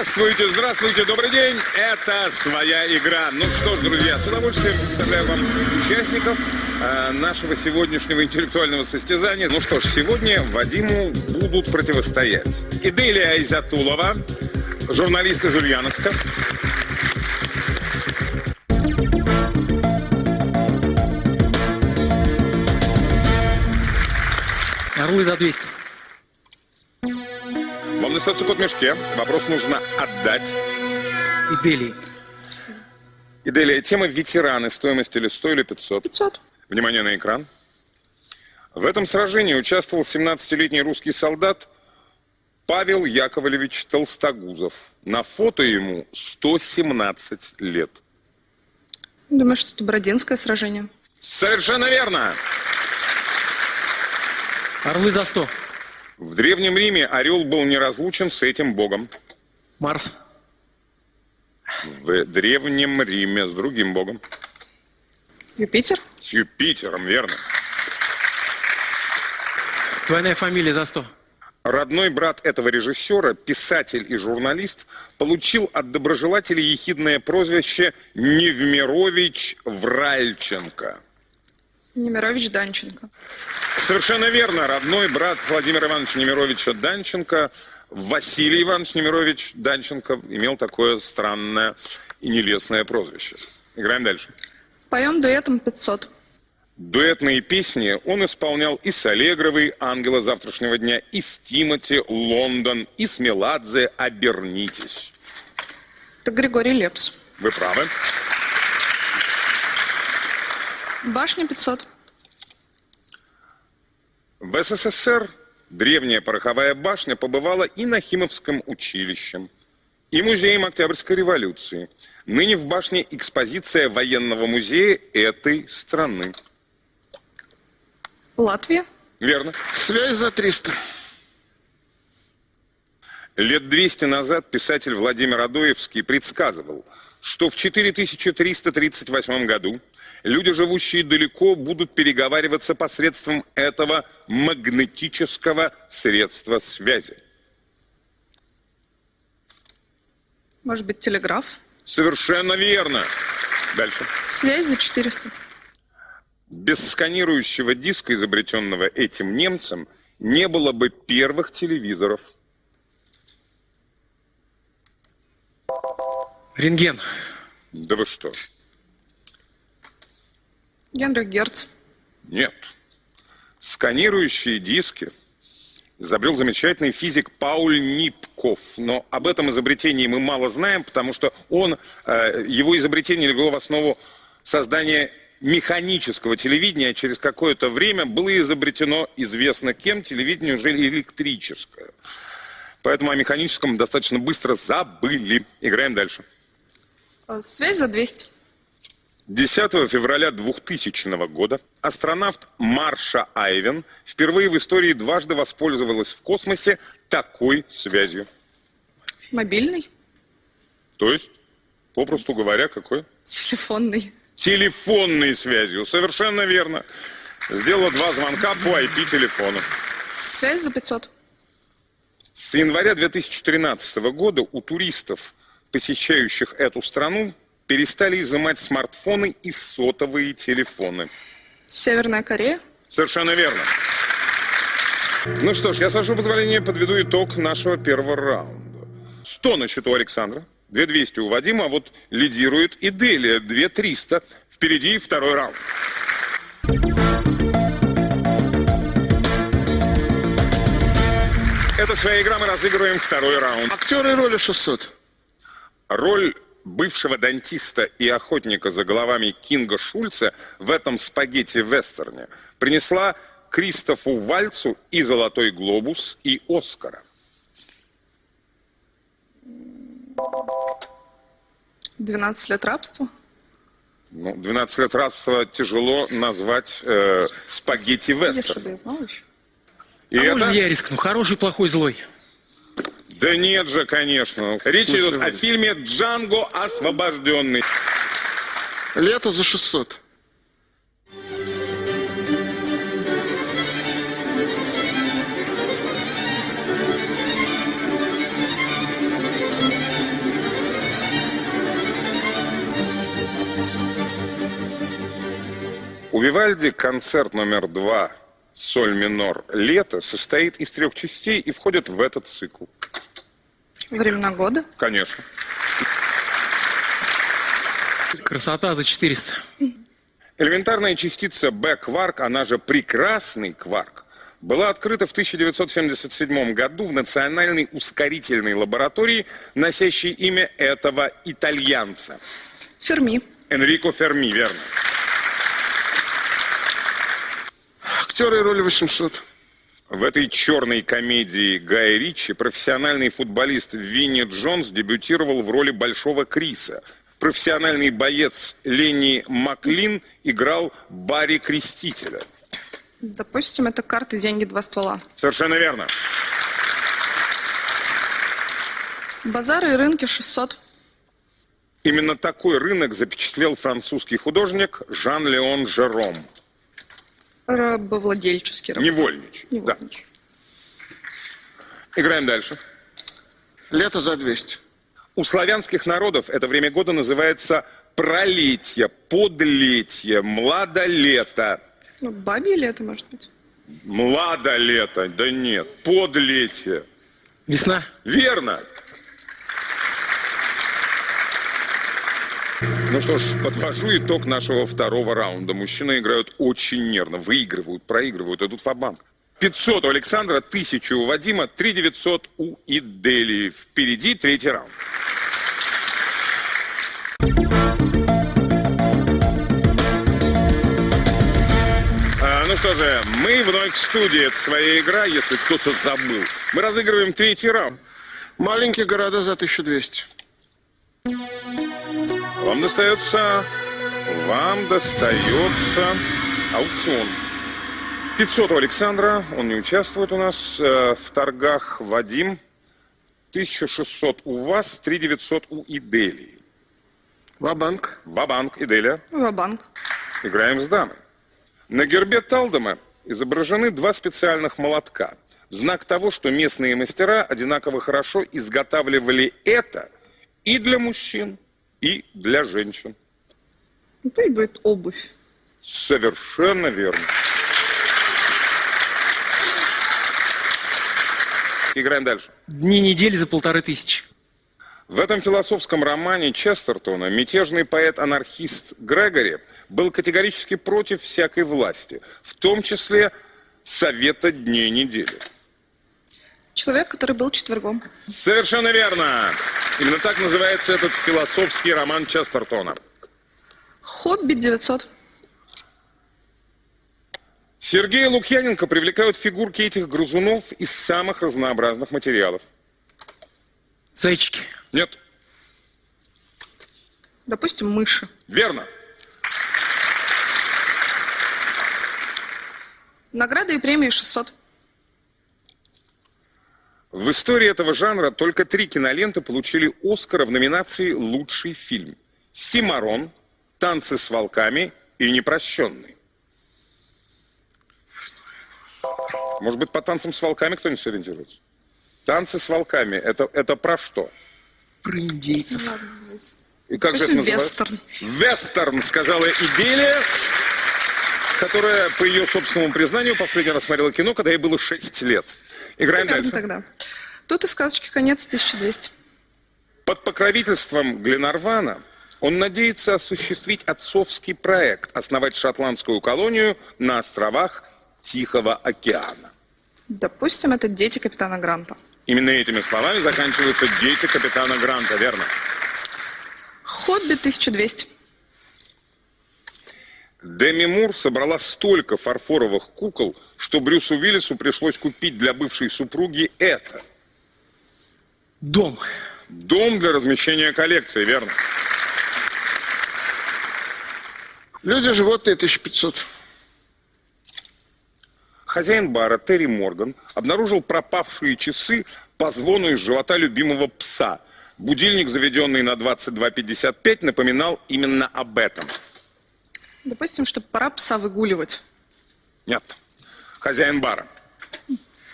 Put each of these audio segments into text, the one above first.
Здравствуйте, здравствуйте, добрый день. Это «Своя игра». Ну что ж, друзья, с удовольствием представляю вам участников э, нашего сегодняшнего интеллектуального состязания. Ну что ж, сегодня Вадиму будут противостоять Иделия Айзатулова, журналист из Ульяновска, Орлы за 200. Вам достается кот в мешке. Вопрос нужно отдать. И Дели. Иделия, тема ветераны. Стоимость или 100 или 500? 500. Внимание на экран. В этом сражении участвовал 17-летний русский солдат Павел Яковлевич Толстогузов. На фото ему 117 лет. Думаю, что это Бородинское сражение. Совершенно верно. Орлы за 100. В Древнем Риме орел был неразлучен с этим богом. Марс. В Древнем Риме с другим богом. Юпитер. С Юпитером, верно. Двойная фамилия за 100. Родной брат этого режиссера, писатель и журналист, получил от доброжелателей ехидное прозвище Невмирович Вральченко. Немирович Данченко. Совершенно верно. Родной брат Владимира Ивановича Немировича Данченко, Василий Иванович Немирович Данченко, имел такое странное и нелестное прозвище. Играем дальше. Поем дуэтом 500. Дуэтные песни он исполнял и с Аллегровой «Ангела завтрашнего дня», и с Тимати «Лондон», и с Меладзе «Обернитесь». Это Григорий Лепс. Вы правы. Башня 500. В СССР древняя пороховая башня побывала и на Химовском училище, и музеем Октябрьской революции. Ныне в башне экспозиция военного музея этой страны. Латвия. Верно. Связь за 300. Лет 200 назад писатель Владимир Адоевский предсказывал, что в 4338 году люди, живущие далеко, будут переговариваться посредством этого магнетического средства связи. Может быть, телеграф. Совершенно верно. Дальше. Связь за 400. Без сканирующего диска, изобретенного этим немцем, не было бы первых телевизоров. Рентген. Да вы что? Генрих Герц. Нет. Сканирующие диски изобрел замечательный физик Пауль Нипков. Но об этом изобретении мы мало знаем, потому что он, э, его изобретение легло в основу создания механического телевидения. Через какое-то время было изобретено, известно кем, телевидение уже электрическое. Поэтому о механическом достаточно быстро забыли. Играем дальше. Связь за 200. 10 февраля 2000 года астронавт Марша Айвен впервые в истории дважды воспользовалась в космосе такой связью. Мобильный. То есть, попросту говоря, какой? Телефонный. Телефонной связью. Совершенно верно. Сделала два звонка по IP-телефону. Связь за 500. С января 2013 года у туристов, посещающих эту страну, перестали изымать смартфоны и сотовые телефоны. Северная Корея. Совершенно верно. Ну что ж, я, с вашего позволения, подведу итог нашего первого раунда. 100 на счету Александра, 2200 у Вадима, а вот лидирует и Делия, 2300. Впереди второй раунд. Это своя игра, мы разыгрываем второй раунд. Актеры роли 600. Роль бывшего дантиста и охотника за головами Кинга Шульца в этом спагетти-вестерне принесла Кристофу Вальцу и «Золотой глобус», и «Оскара». 12 лет рабства. Ну, 12 лет рабства тяжело назвать э, Если бы спагетти-вестерн. я знала еще. И а это... можно я рискну? Хороший, плохой, злой. Да нет же, конечно. Речь идет о фильме «Джанго освобожденный». Лето за 600. У Вивальди концерт номер два «Соль минор» лето состоит из трех частей и входит в этот цикл. Времена года. Конечно. Красота за 400. Элементарная частица Б-кварк, она же прекрасный кварк, была открыта в 1977 году в Национальной ускорительной лаборатории, носящей имя этого итальянца. Ферми. Энрико Ферми, верно. Актеры роли 800. В этой черной комедии Гая Ричи профессиональный футболист Винни Джонс дебютировал в роли Большого Криса. Профессиональный боец Ленни Маклин играл Барри Крестителя. Допустим, это карты, деньги, два ствола. Совершенно верно. Базары и рынки 600. Именно такой рынок запечатлел французский художник Жан-Леон Жером. Рабовладельческий рынок. Невольничий. Да. Невольничий. Играем дальше. Лето за 200. У славянских народов это время года называется пролетье, подлетье, младолето. Ну, бабье лето, может быть. Младолето, да нет, подлетие. Весна. Верно. Ну что ж, подвожу итог нашего второго раунда. Мужчины играют очень нервно, выигрывают, проигрывают, идут в банк 500 у Александра, 1000 у Вадима, 3900 у Иделии. Впереди третий раунд. А, ну что же, мы вновь в студии. Это своя игра, если кто-то забыл. Мы разыгрываем третий раунд. Маленькие города за 1200. Вам достается... Вам достается аукцион. 500 у Александра, он не участвует у нас э, в торгах. Вадим, 1600 у вас, 3900 у Иделии. Ва-банк. Ва-банк, Иделия. Ва-банк. Играем с дамой. На гербе Талдома изображены два специальных молотка. В знак того, что местные мастера одинаково хорошо изготавливали это и для мужчин, и для женщин. Ну, будет обувь. Совершенно верно. Играем дальше. Дни недели за полторы тысячи. В этом философском романе Честертона мятежный поэт-анархист Грегори был категорически против всякой власти, в том числе Совета дней недели. Человек, который был четвергом. Совершенно верно. Именно так называется этот философский роман Честертона. Хобби 900. Сергея Лукьяненко привлекают фигурки этих грызунов из самых разнообразных материалов. Зайчики. Нет? Допустим, мыши. Верно. Награды и премии 600. В истории этого жанра только три киноленты получили Оскара в номинации «Лучший фильм». «Симарон», «Танцы с волками» и «Непрощенный». Может быть, по «Танцам с волками» кто-нибудь сориентируется? «Танцы с волками» это, это про что? Про индейцев. И как же это вестерн. Вестерн, сказала Иделия, которая, по ее собственному признанию, последний раз смотрела кино, когда ей было 6 лет. Играем Примерно дальше. тогда. Тут и сказочки конец 1200. Под покровительством Гленарвана он надеется осуществить отцовский проект, основать шотландскую колонию на островах Тихого океана. Допустим, это дети капитана Гранта. Именно этими словами заканчиваются дети капитана Гранта, верно? Хобби 1200. Деми Мур собрала столько фарфоровых кукол, что Брюсу Уиллису пришлось купить для бывшей супруги это. Дом. Дом для размещения коллекции, верно? Люди, животные 1500. Хозяин бара Терри Морган обнаружил пропавшие часы по звону из живота любимого пса. Будильник, заведенный на 22.55, напоминал именно об этом. Допустим, что пора пса выгуливать. Нет. Хозяин бара.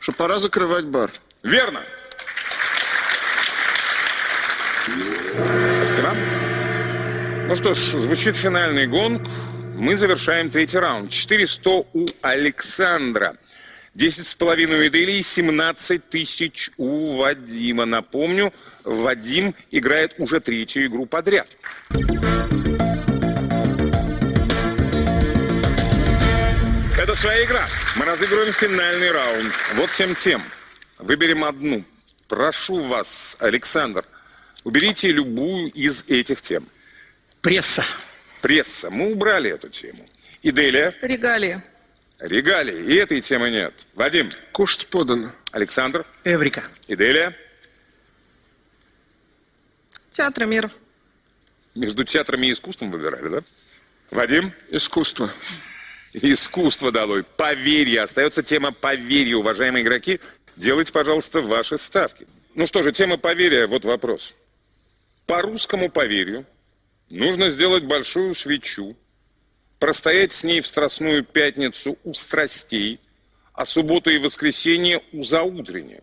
Что пора закрывать бар. Верно. Спасибо. Ну что ж, звучит финальный гонг. Мы завершаем третий раунд. 400 у Александра. 10 с половиной у Иделии, 17 тысяч у Вадима. Напомню, Вадим играет уже третью игру подряд. Это своя игра. Мы разыгрываем финальный раунд. Вот семь тем. Выберем одну. Прошу вас, Александр, уберите любую из этих тем. Пресса. Пресса. Мы убрали эту тему. Иделия, Регалии. регалии. И этой темы нет. Вадим, Кушать подано. Александр, Эврика. Иделия. Театр мира. Между театром и искусством выбирали, да? Вадим, Искусство. искусство долой. Поверье. Остается тема поверья, уважаемые игроки. Делайте, пожалуйста, ваши ставки. Ну что же, тема поверья, вот вопрос. По русскому поверью нужно сделать большую свечу, простоять с ней в Страстную Пятницу у страстей, а субботу и воскресенье у заутрення.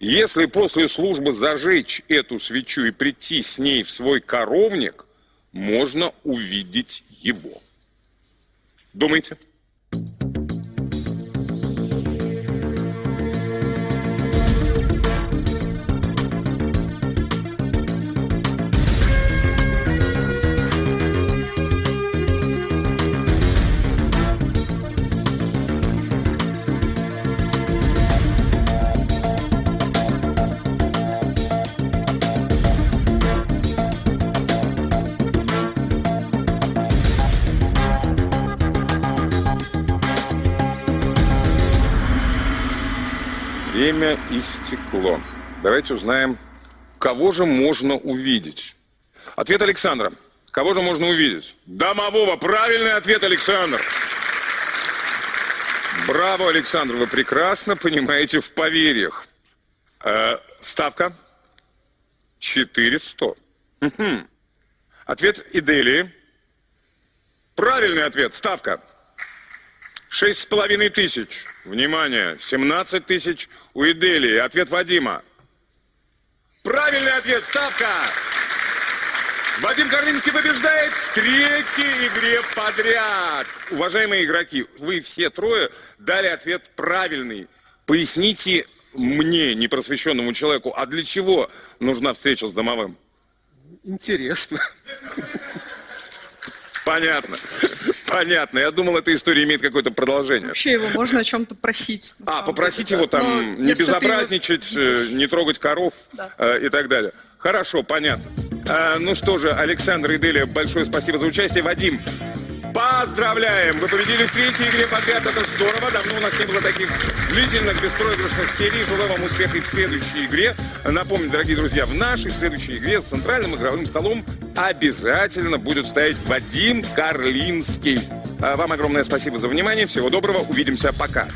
Если после службы зажечь эту свечу и прийти с ней в свой коровник, можно увидеть его. Думаете? Время истекло. Давайте узнаем, кого же можно увидеть. Ответ Александра. Кого же можно увидеть? Домового. Правильный ответ, Александр. Браво, Александр, вы прекрасно понимаете в поверьях. Э, ставка 400. Мгм. Ответ Иделии. Правильный ответ. Ставка Шесть с половиной тысяч. Внимание, 17 тысяч у Иделии. Ответ Вадима. Правильный ответ, ставка. Вадим Карлинский побеждает в третьей игре подряд. Уважаемые игроки, вы все трое дали ответ правильный. Поясните мне, непросвещенному человеку, а для чего нужна встреча с домовым? Интересно. Понятно. Понятно. Я думал, эта история имеет какое-то продолжение. Вообще его можно о чем-то просить. А, попросить деле, его да. там Но не безобразничать, э, не трогать коров Да. э, и так далее. Хорошо, понятно. А, ну что же, Александр и Делия, большое спасибо за участие. Вадим, поздравляем! Вы победили в третьей игре подряд. Это здорово. Давно у нас не было таких длительных, беспроигрышных серий. Желаю вам успеха и в следующей игре. Напомню, дорогие друзья, в нашей следующей игре с центральным игровым столом обязательно будет стоять Вадим Карлинский. А Вам огромное спасибо за внимание. Всего доброго. Увидимся. Пока.